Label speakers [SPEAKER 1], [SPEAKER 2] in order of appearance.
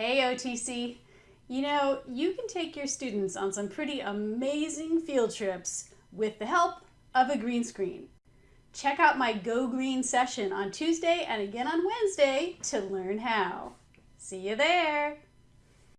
[SPEAKER 1] Hey OTC, you know, you can take your students on some pretty amazing field trips with the help of a green screen. Check out my Go Green session on Tuesday and again on Wednesday to learn how. See you there!